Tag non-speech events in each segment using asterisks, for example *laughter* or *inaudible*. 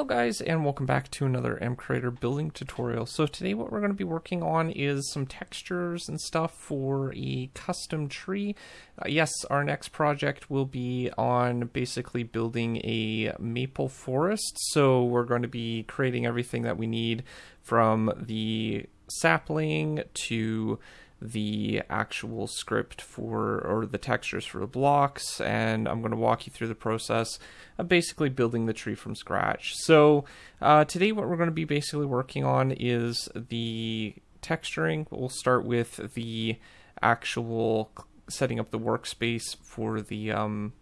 Hello guys and welcome back to another MCreator building tutorial. So today what we're going to be working on is some textures and stuff for a custom tree. Uh, yes, our next project will be on basically building a maple forest. So we're going to be creating everything that we need from the sapling to the actual script for or the textures for the blocks and I'm going to walk you through the process of basically building the tree from scratch. So uh, today what we're going to be basically working on is the texturing. We'll start with the actual setting up the workspace for the um,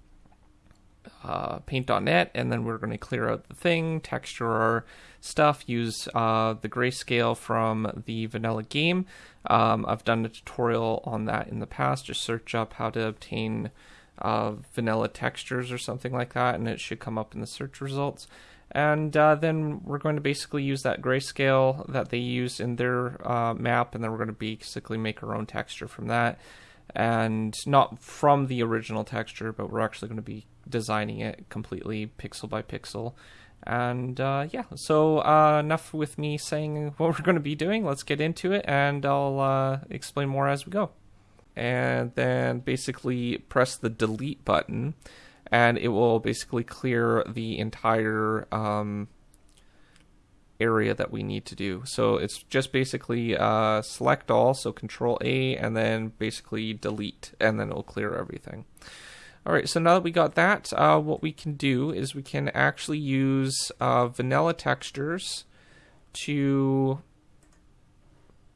uh, paint.net and then we're going to clear out the thing, texture our stuff, use uh, the grayscale from the vanilla game. Um, I've done a tutorial on that in the past. Just search up how to obtain uh, vanilla textures or something like that and it should come up in the search results. And uh, then we're going to basically use that grayscale that they use in their uh, map and then we're going to basically make our own texture from that and not from the original texture, but we're actually going to be designing it completely pixel by pixel. And uh, yeah, so uh, enough with me saying what we're going to be doing. Let's get into it, and I'll uh, explain more as we go. And then basically press the delete button, and it will basically clear the entire um, area that we need to do. So it's just basically uh, select all, so Control A, and then basically delete, and then it'll clear everything. All right, so now that we got that, uh, what we can do is we can actually use uh, vanilla textures to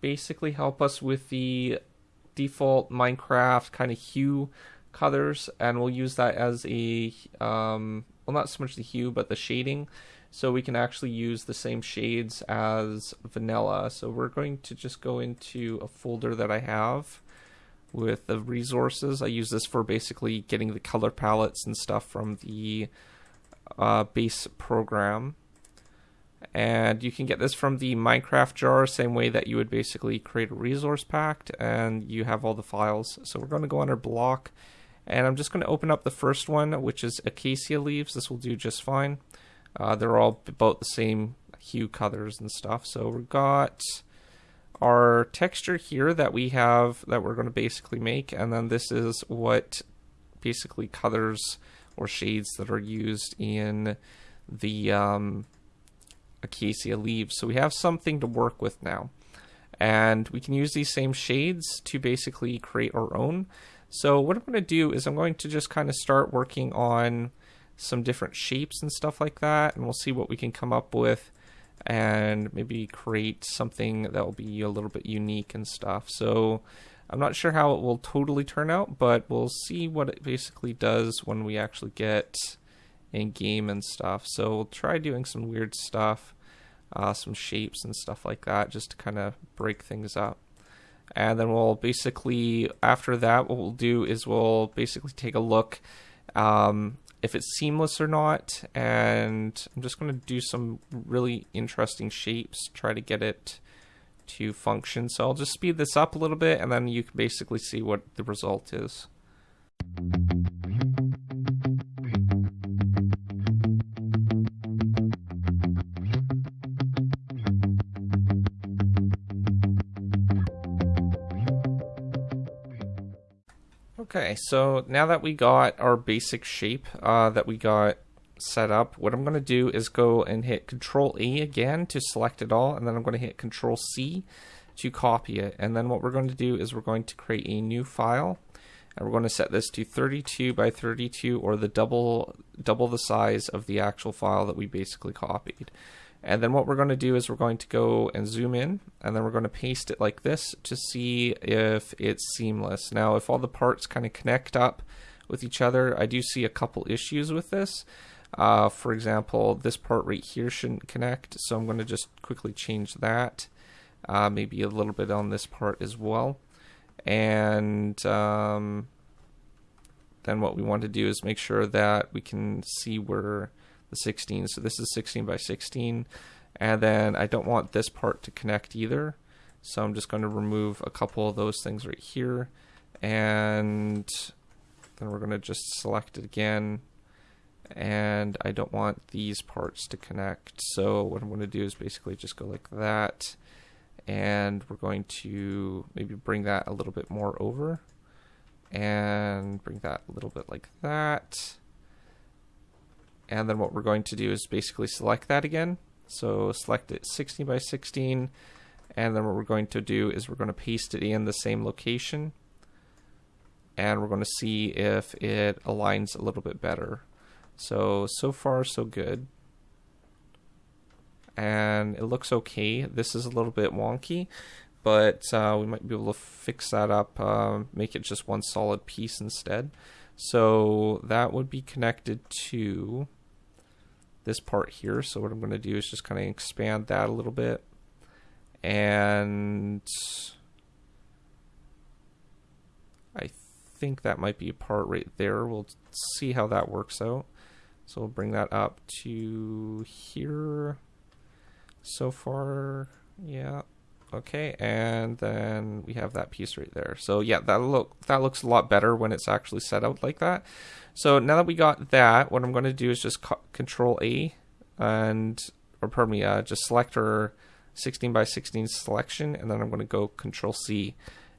basically help us with the default Minecraft kind of hue colors, and we'll use that as a, um, well, not so much the hue, but the shading so we can actually use the same shades as vanilla. So we're going to just go into a folder that I have with the resources. I use this for basically getting the color palettes and stuff from the uh, base program. And you can get this from the Minecraft jar, same way that you would basically create a resource pack, and you have all the files. So we're going to go under block, and I'm just going to open up the first one, which is acacia leaves. This will do just fine. Uh, they're all about the same hue colors and stuff. So we've got our texture here that we have that we're going to basically make, and then this is what basically colors or shades that are used in the um, acacia leaves. So we have something to work with now. And we can use these same shades to basically create our own. So what I'm going to do is I'm going to just kind of start working on some different shapes and stuff like that, and we'll see what we can come up with and maybe create something that will be a little bit unique and stuff. So I'm not sure how it will totally turn out, but we'll see what it basically does when we actually get in game and stuff. So we'll try doing some weird stuff, uh, some shapes and stuff like that, just to kind of break things up. And then we'll basically, after that, what we'll do is we'll basically take a look um, if it's seamless or not. And I'm just going to do some really interesting shapes, try to get it to function. So I'll just speed this up a little bit and then you can basically see what the result is. Okay, so now that we got our basic shape uh, that we got set up, what I'm going to do is go and hit Control A again to select it all, and then I'm going to hit Control C to copy it. And then what we're going to do is we're going to create a new file, and we're going to set this to 32 by 32, or the double double the size of the actual file that we basically copied. And then what we're going to do is we're going to go and zoom in, and then we're going to paste it like this to see if it's seamless. Now, if all the parts kind of connect up with each other, I do see a couple issues with this. Uh, for example, this part right here shouldn't connect, so I'm going to just quickly change that. Uh, maybe a little bit on this part as well. And um, then what we want to do is make sure that we can see where the 16. So this is 16 by 16. And then I don't want this part to connect either. So I'm just going to remove a couple of those things right here. And then we're going to just select it again. and I don't want these parts to connect. So what I'm going to do is basically just go like that, and we're going to maybe bring that a little bit more over, and bring that a little bit like that. And then what we're going to do is basically select that again. So select it 16 by 16, and then what we're going to do is we're going to paste it in the same location, and we're going to see if it aligns a little bit better. So, so far so good. And it looks okay. This is a little bit wonky, but uh, we might be able to fix that up, uh, make it just one solid piece instead. So that would be connected to this part here. So what I'm going to do is just kind of expand that a little bit. And I think that might be a part right there. We'll see how that works out. So we'll bring that up to here. So far, yeah. Okay, and then we have that piece right there. So yeah, that look that looks a lot better when it's actually set out like that. So now that we got that, what I'm going to do is just Control A, and or pardon me, uh, just select our 16 by 16 selection, and then I'm going to go Control C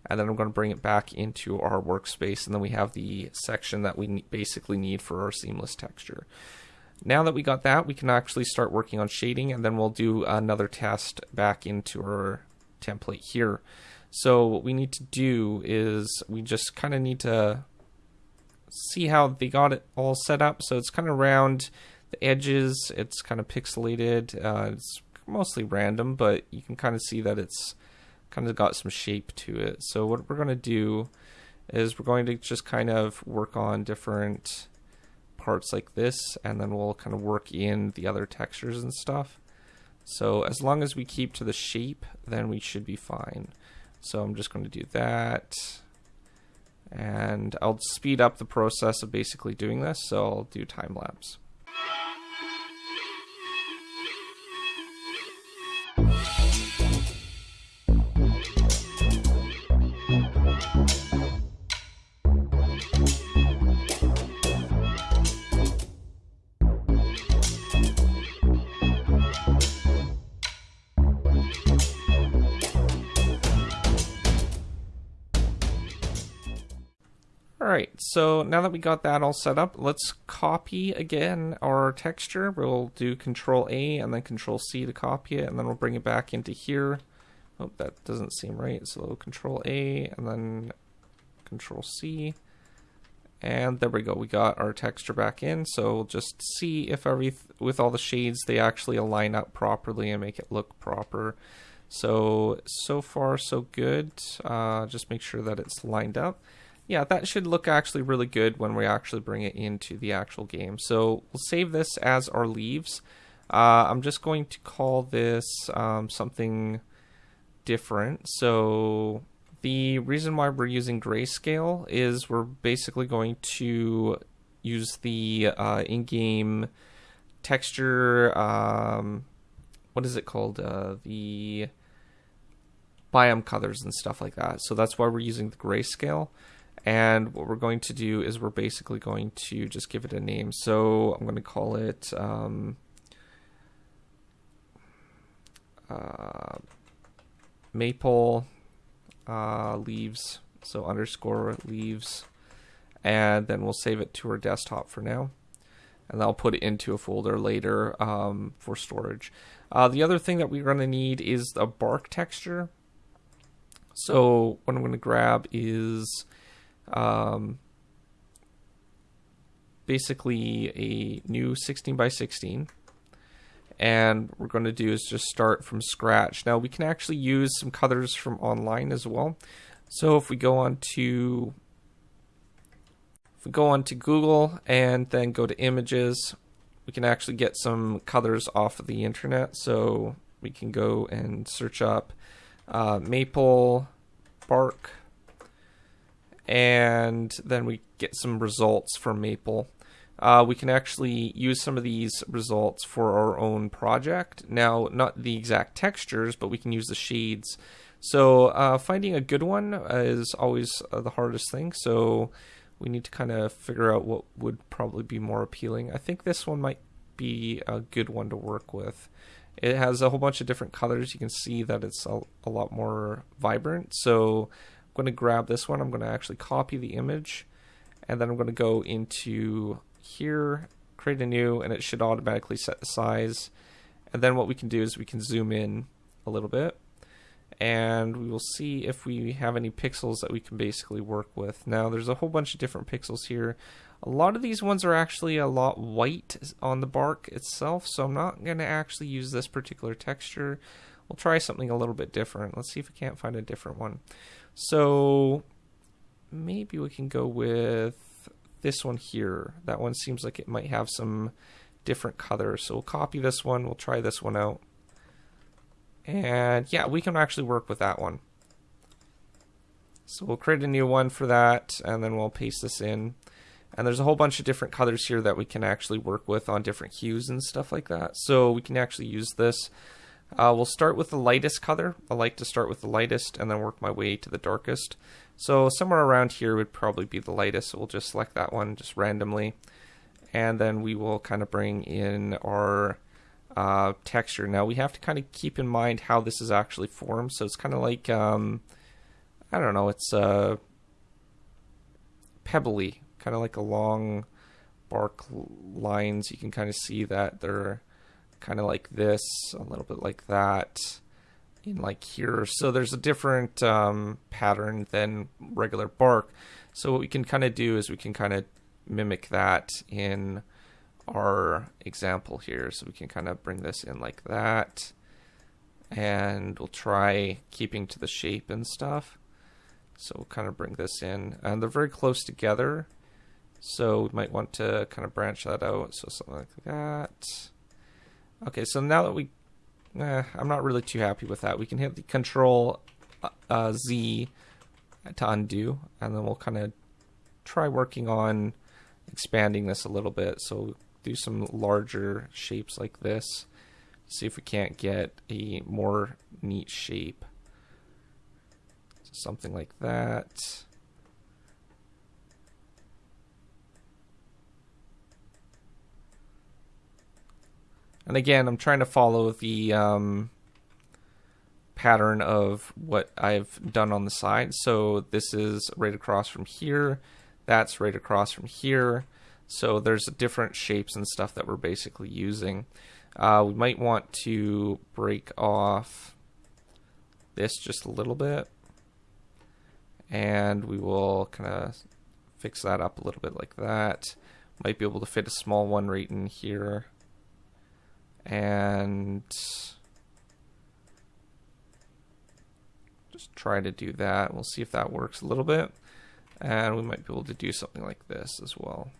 and then I'm going to bring it back into our workspace and then we have the section that we basically need for our seamless texture. Now that we got that, we can actually start working on shading and then we'll do another test back into our template here. So what we need to do is we just kind of need to see how they got it all set up. So it's kind of round the edges, it's kind of pixelated, uh, it's mostly random, but you can kind of see that it's kind of got some shape to it. So what we're going to do is we're going to just kind of work on different parts like this and then we'll kind of work in the other textures and stuff. So as long as we keep to the shape, then we should be fine. So I'm just going to do that. And I'll speed up the process of basically doing this, so I'll do time lapse. Alright, so now that we got that all set up, let's copy again our texture. We'll do Control A and then Control C to copy it, and then we'll bring it back into here. Oh, that doesn't seem right. So Control A and then Control C. And there we go. We got our texture back in. So we'll just see if every with all the shades they actually align up properly and make it look proper. So so far so good. Uh, just make sure that it's lined up yeah, that should look actually really good when we actually bring it into the actual game. So we'll save this as our leaves. Uh, I'm just going to call this um, something different. So the reason why we're using grayscale is we're basically going to use the uh, in-game texture. Um, what is it called? Uh, the biome colors and stuff like that. So that's why we're using the grayscale. And what we're going to do is we're basically going to just give it a name. So I'm going to call it um, uh, maple uh, leaves. So underscore leaves. And then we'll save it to our desktop for now. And I'll put it into a folder later um, for storage. Uh, the other thing that we're going to need is a bark texture. So what I'm going to grab is um, basically a new 16 by 16 and we're going to do is just start from scratch. Now we can actually use some colors from online as well. So if we go on to if we go on to Google and then go to images, we can actually get some colors off of the internet. So we can go and search up uh, maple bark and then we get some results from Maple. Uh, we can actually use some of these results for our own project. Now, not the exact textures, but we can use the shades. So uh, finding a good one is always uh, the hardest thing. So we need to kind of figure out what would probably be more appealing. I think this one might be a good one to work with. It has a whole bunch of different colors. You can see that it's a, a lot more vibrant. So going to grab this one. I'm going to actually copy the image and then I'm going to go into here, create a new, and it should automatically set the size. And then what we can do is we can zoom in a little bit and we will see if we have any pixels that we can basically work with. Now there's a whole bunch of different pixels here. A lot of these ones are actually a lot white on the bark itself, so I'm not going to actually use this particular texture. We'll try something a little bit different. Let's see if we can't find a different one. So maybe we can go with this one here. That one seems like it might have some different colors. So we'll copy this one. We'll try this one out. And yeah, we can actually work with that one. So we'll create a new one for that, and then we'll paste this in. And there's a whole bunch of different colors here that we can actually work with on different hues and stuff like that. So we can actually use this. Uh, we'll start with the lightest color. I like to start with the lightest and then work my way to the darkest. So somewhere around here would probably be the lightest. So we'll just select that one just randomly. And then we will kind of bring in our uh, texture. Now we have to kind of keep in mind how this is actually formed. So it's kind of like, um, I don't know, it's uh, pebbly, kind of like a long bark lines. You can kind of see that they're kind of like this, a little bit like that in like here. So there's a different um, pattern than regular bark. So what we can kind of do is we can kind of mimic that in our example here. So we can kind of bring this in like that. And we'll try keeping to the shape and stuff. So we'll kind of bring this in. And they're very close together. So we might want to kind of branch that out. So something like that. Okay, so now that we... Eh, I'm not really too happy with that. We can hit the Control uh, uh Z to undo. And then we'll kind of try working on expanding this a little bit. So do some larger shapes like this. See if we can't get a more neat shape. Something like that. And again, I'm trying to follow the um, pattern of what I've done on the side. So this is right across from here. That's right across from here. So there's different shapes and stuff that we're basically using. Uh, we might want to break off this just a little bit. And we will kind of fix that up a little bit like that. Might be able to fit a small one right in here. And just try to do that. We'll see if that works a little bit. And we might be able to do something like this as well.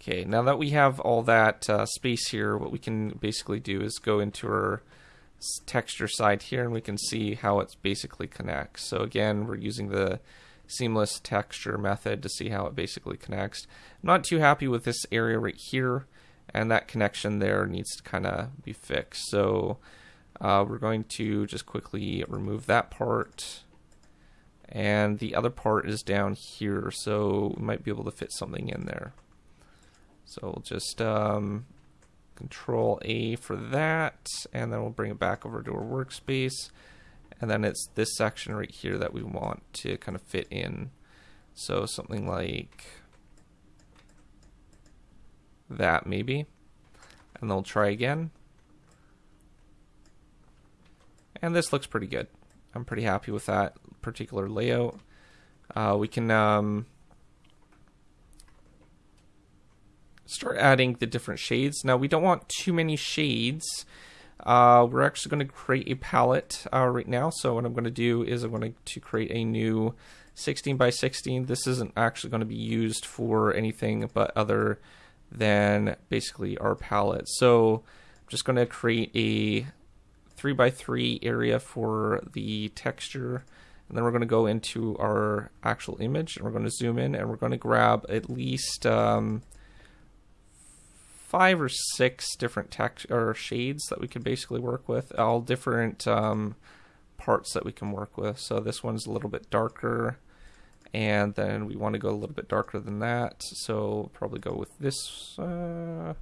Okay, now that we have all that uh, space here, what we can basically do is go into our texture side here and we can see how it basically connects. So again, we're using the seamless texture method to see how it basically connects. I'm not too happy with this area right here and that connection there needs to kind of be fixed. So uh, we're going to just quickly remove that part and the other part is down here so we might be able to fit something in there. So we'll just um, control A for that, and then we'll bring it back over to our workspace. And then it's this section right here that we want to kind of fit in. So something like that maybe. And we'll try again. And this looks pretty good. I'm pretty happy with that particular layout. Uh, we can um, start adding the different shades. Now we don't want too many shades. Uh, we're actually going to create a palette uh, right now. So what I'm going to do is I'm going to create a new 16 by 16. This isn't actually going to be used for anything but other than basically our palette. So I'm just going to create a 3 by 3 area for the texture. And then we're going to go into our actual image and we're going to zoom in and we're going to grab at least um, five or six different text or shades that we can basically work with, all different um, parts that we can work with. So this one's a little bit darker, and then we want to go a little bit darker than that. So probably go with this, uh,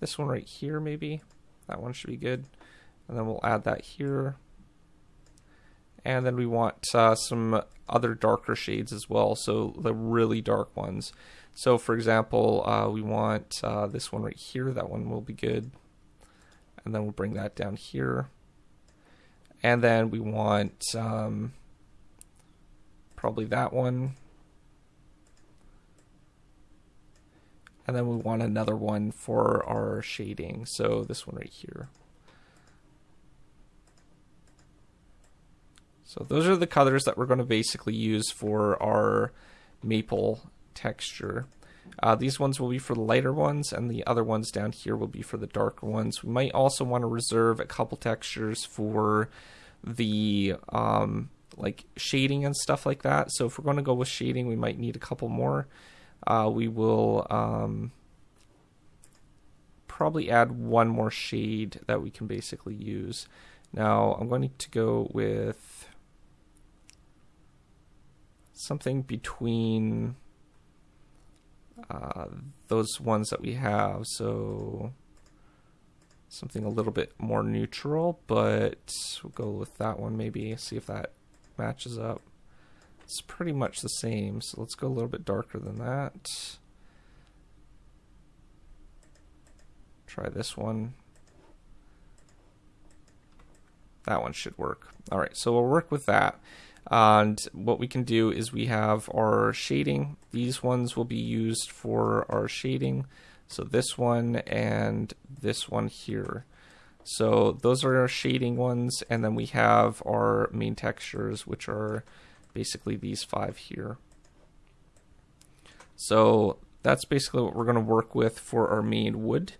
this one right here, maybe. That one should be good. And then we'll add that here. And then we want uh, some other darker shades as well, so the really dark ones. So for example, uh, we want uh, this one right here, that one will be good. And then we'll bring that down here. And then we want um, probably that one. And then we want another one for our shading. So this one right here. So those are the colors that we're going to basically use for our maple texture. Uh, these ones will be for the lighter ones, and the other ones down here will be for the darker ones. We might also want to reserve a couple textures for the um, like shading and stuff like that. So if we're going to go with shading, we might need a couple more. Uh, we will um, probably add one more shade that we can basically use. Now I'm going to go with something between uh, those ones that we have. So something a little bit more neutral, but we'll go with that one maybe, see if that matches up. It's pretty much the same, so let's go a little bit darker than that. Try this one. That one should work. All right, so we'll work with that. And what we can do is we have our shading. These ones will be used for our shading. So this one and this one here. So those are our shading ones. And then we have our main textures, which are basically these five here. So that's basically what we're going to work with for our main wood.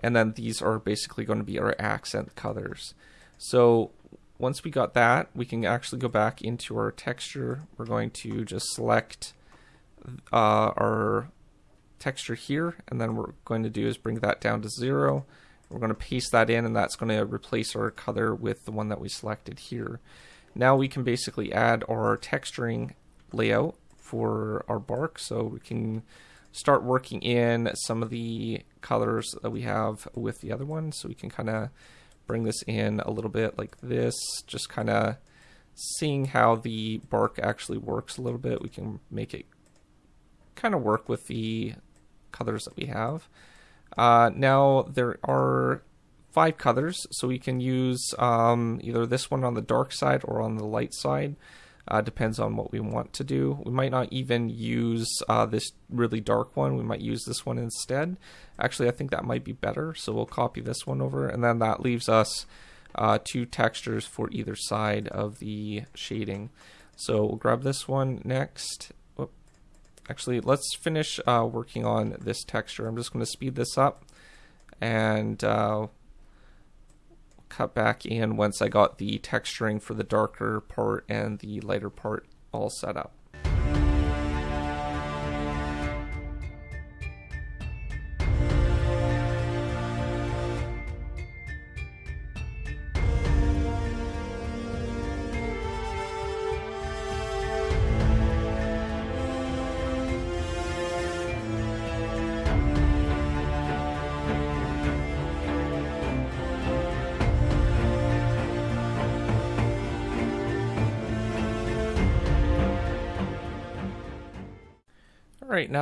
And then these are basically going to be our accent colors. So once we got that, we can actually go back into our texture. We're going to just select uh, our texture here, and then we're going to do is bring that down to zero. We're going to paste that in, and that's going to replace our color with the one that we selected here. Now we can basically add our texturing layout for our bark, so we can start working in some of the colors that we have with the other one, so we can kind of bring this in a little bit like this, just kind of seeing how the bark actually works a little bit. We can make it kind of work with the colors that we have. Uh, now there are five colors, so we can use um, either this one on the dark side or on the light side. Uh, depends on what we want to do. We might not even use uh, this really dark one. We might use this one instead. Actually, I think that might be better. So we'll copy this one over, and then that leaves us uh, two textures for either side of the shading. So we'll grab this one next. Whoop. Actually, let's finish uh, working on this texture. I'm just going to speed this up and uh, cut back in once I got the texturing for the darker part and the lighter part all set up.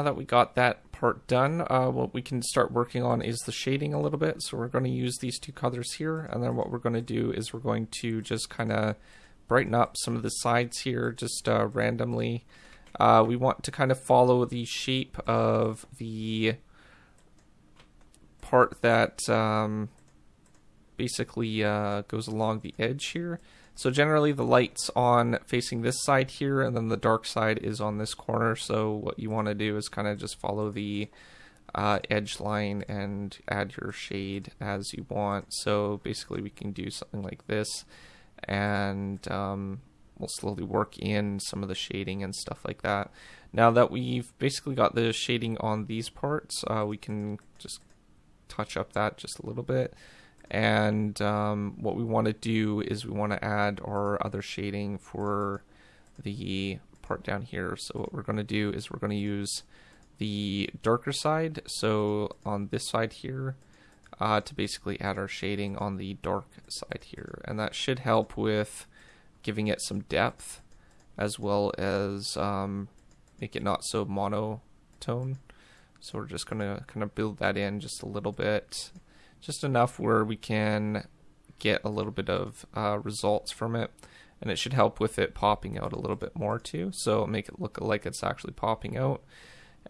That we got that part done, uh, what we can start working on is the shading a little bit. So we're going to use these two colors here, and then what we're going to do is we're going to just kind of brighten up some of the sides here just uh, randomly. Uh, we want to kind of follow the shape of the part that um, basically uh, goes along the edge here. So generally the light's on facing this side here and then the dark side is on this corner. So what you want to do is kind of just follow the uh, edge line and add your shade as you want. So basically we can do something like this and um, we'll slowly work in some of the shading and stuff like that. Now that we've basically got the shading on these parts, uh, we can just touch up that just a little bit And um, what we want to do is we want to add our other shading for the part down here. So what we're going to do is we're going to use the darker side. So on this side here, uh, to basically add our shading on the dark side here. And that should help with giving it some depth as well as um, make it not so monotone. So we're just going to kind of build that in just a little bit, just enough where we can get a little bit of uh, results from it. And it should help with it popping out a little bit more too. So make it look like it's actually popping out.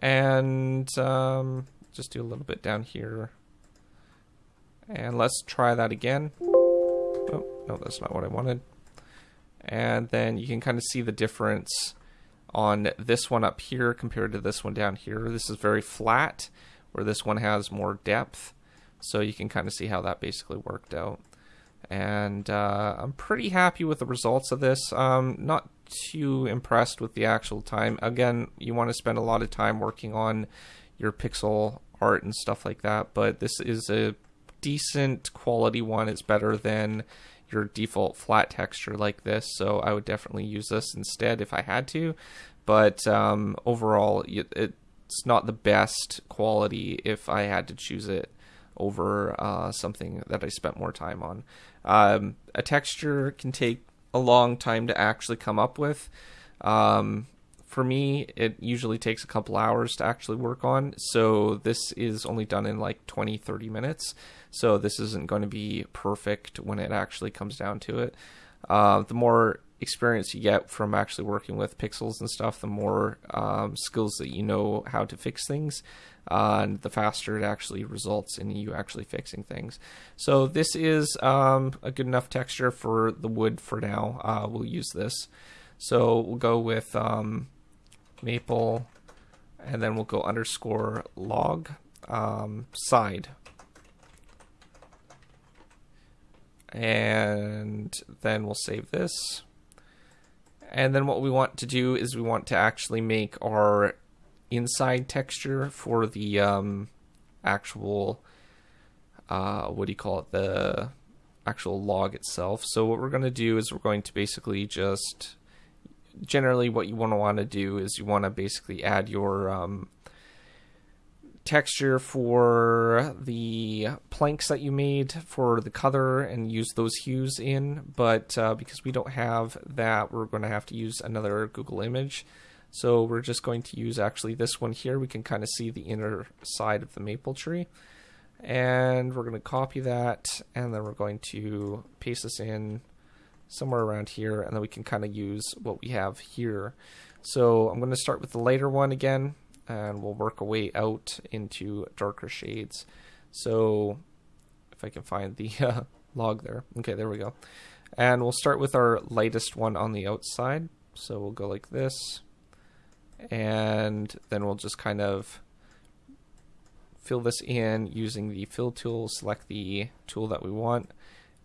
And um, just do a little bit down here. And let's try that again. Oh, no, that's not what I wanted. And then you can kind of see the difference on this one up here compared to this one down here. This is very flat, where this one has more depth. So you can kind of see how that basically worked out. And uh, I'm pretty happy with the results of this. Um, not too impressed with the actual time. Again, you want to spend a lot of time working on your pixel art and stuff like that, but this is a decent quality one. It's better than your default flat texture like this, so I would definitely use this instead if I had to. But um, overall, it's not the best quality if I had to choose it over uh, something that I spent more time on. Um, a texture can take a long time to actually come up with. Um, for me, it usually takes a couple hours to actually work on. So this is only done in like 20, 30 minutes. So this isn't going to be perfect when it actually comes down to it. Uh, the more experience you get from actually working with pixels and stuff, the more um, skills that you know how to fix things, uh, and the faster it actually results in you actually fixing things. So this is um, a good enough texture for the wood for now. Uh, we'll use this. So we'll go with um, maple, and then we'll go underscore log um, side. And then we'll save this. And then what we want to do is we want to actually make our inside texture for the um, actual, uh, what do you call it, the actual log itself. So what we're going to do is we're going to basically just generally what you want to want to do is you want to basically add your um, texture for the planks that you made for the color and use those hues in. But uh, because we don't have that we're going to have to use another Google image so we're just going to use actually this one here we can kind of see the inner side of the maple tree and we're going to copy that and then we're going to paste this in somewhere around here, and then we can kind of use what we have here. So I'm going to start with the lighter one again, and we'll work our way out into darker shades. So if I can find the *laughs* uh, log there. Okay, there we go. And we'll start with our lightest one on the outside. So we'll go like this. And then we'll just kind of fill this in using the fill tool, select the tool that we want,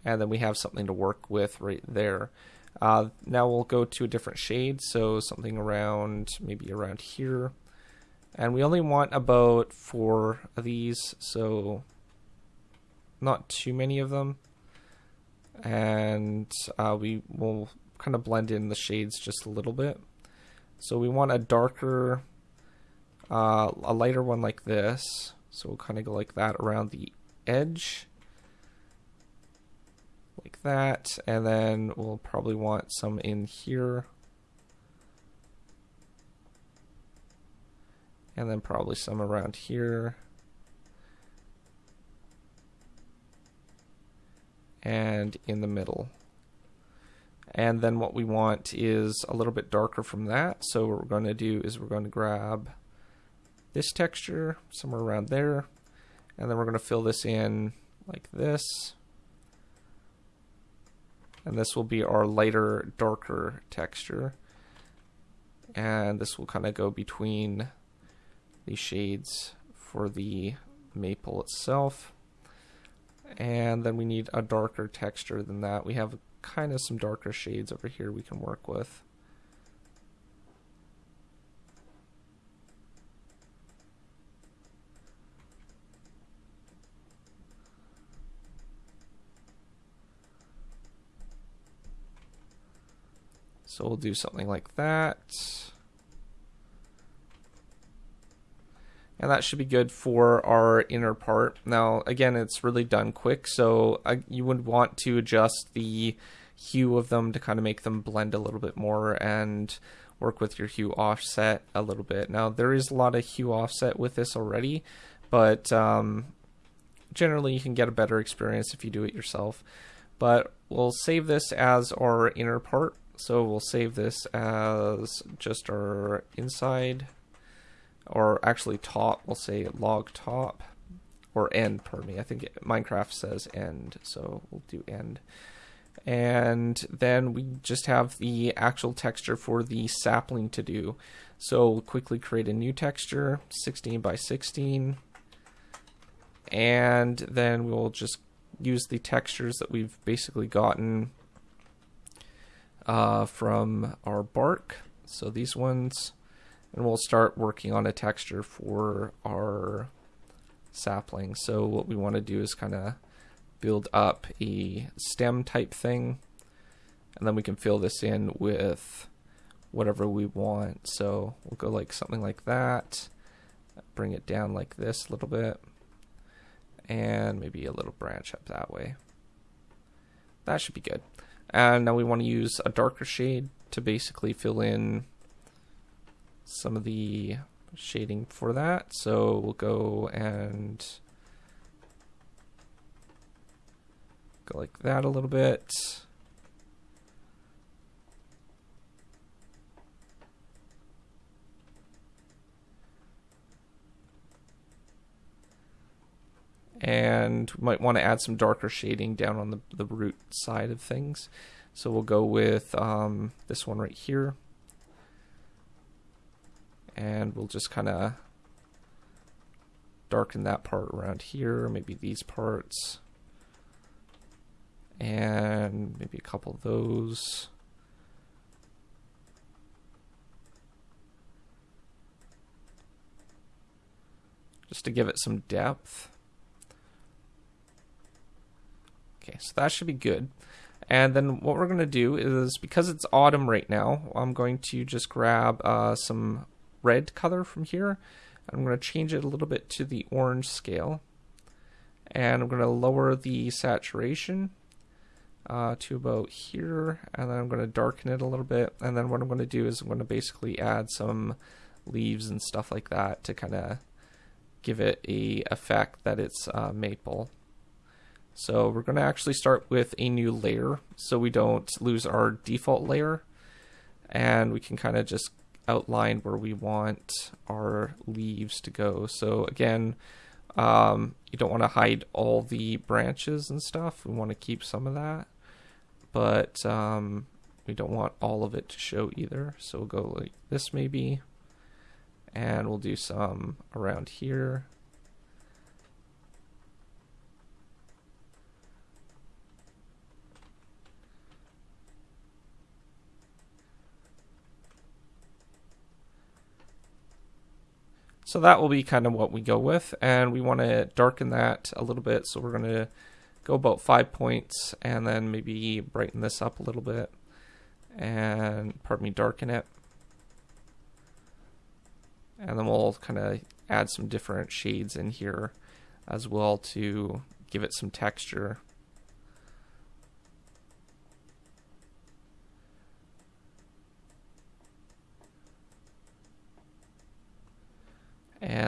and then we have something to work with right there. Uh, now we'll go to a different shade, so something around maybe around here. And we only want about four of these, so not too many of them. And uh, we will kind of blend in the shades just a little bit. So we want a darker, uh, a lighter one like this. So we'll kind of go like that around the edge like that. And then we'll probably want some in here. And then probably some around here. And in the middle. And then what we want is a little bit darker from that. So what we're going to do is we're going to grab this texture somewhere around there. And then we're going to fill this in like this and this will be our lighter darker texture and this will kind of go between the shades for the maple itself and then we need a darker texture than that we have kind of some darker shades over here we can work with. So we'll do something like that. And that should be good for our inner part. Now, again, it's really done quick, so I, you would want to adjust the hue of them to kind of make them blend a little bit more and work with your hue offset a little bit. Now, there is a lot of hue offset with this already, but um, generally you can get a better experience if you do it yourself. But we'll save this as our inner part. So we'll save this as just our inside, or actually top, we'll say log top, or end, pardon me. I think Minecraft says end, so we'll do end. And then we just have the actual texture for the sapling to do. So we'll quickly create a new texture, 16 by 16 and then we'll just use the textures that we've basically gotten uh, from our bark. So these ones, and we'll start working on a texture for our sapling. So what we want to do is kind of build up a stem type thing, and then we can fill this in with whatever we want. So we'll go like something like that, bring it down like this a little bit and maybe a little branch up that way. That should be good. And now we want to use a darker shade to basically fill in some of the shading for that. So we'll go and go like that a little bit. and we might want to add some darker shading down on the, the root side of things. So we'll go with um, this one right here. And we'll just kind of darken that part around here, maybe these parts. And maybe a couple of those. Just to give it some depth. Okay, so that should be good. And then what we're going to do is, because it's autumn right now, I'm going to just grab uh, some red color from here. I'm going to change it a little bit to the orange scale. And I'm going to lower the saturation uh, to about here. And then I'm going to darken it a little bit. And then what I'm going to do is I'm going to basically add some leaves and stuff like that to kind of give it a effect that it's uh, maple. So we're going to actually start with a new layer so we don't lose our default layer. And we can kind of just outline where we want our leaves to go. So again, um, you don't want to hide all the branches and stuff. We want to keep some of that. But um, we don't want all of it to show either. So we'll go like this maybe. And we'll do some around here. So that will be kind of what we go with. And we want to darken that a little bit. So we're going to go about five points and then maybe brighten this up a little bit. And, pardon me, darken it. And then we'll kind of add some different shades in here as well to give it some texture.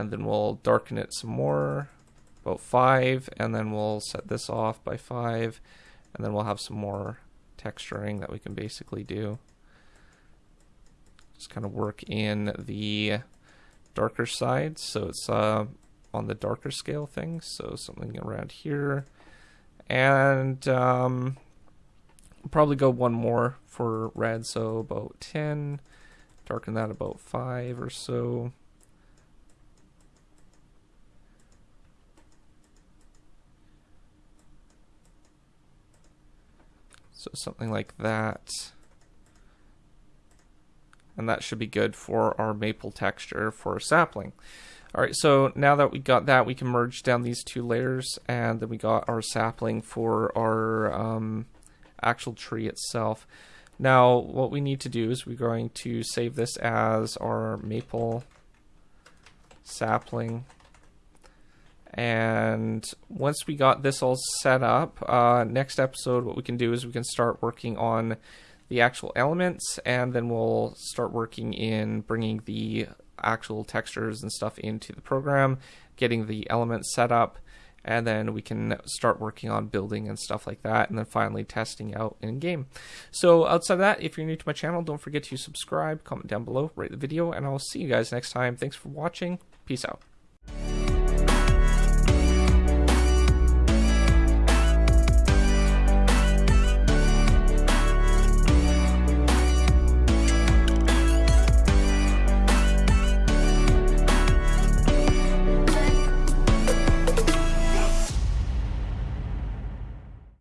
And then we'll darken it some more about five and then we'll set this off by five and then we'll have some more texturing that we can basically do. Just kind of work in the darker side so it's uh, on the darker scale things so something around here. And um, probably go one more for red so about 10 darken that about 5 or so So something like that. And that should be good for our maple texture for sapling. Alright, so now that we got that, we can merge down these two layers, and then we got our sapling for our um, actual tree itself. Now, what we need to do is we're going to save this as our maple sapling. And once we got this all set up, uh, next episode, what we can do is we can start working on the actual elements, and then we'll start working in bringing the actual textures and stuff into the program, getting the elements set up, and then we can start working on building and stuff like that, and then finally testing out in game. So outside of that, if you're new to my channel, don't forget to subscribe, comment down below, rate the video, and I'll see you guys next time. Thanks for watching. Peace out.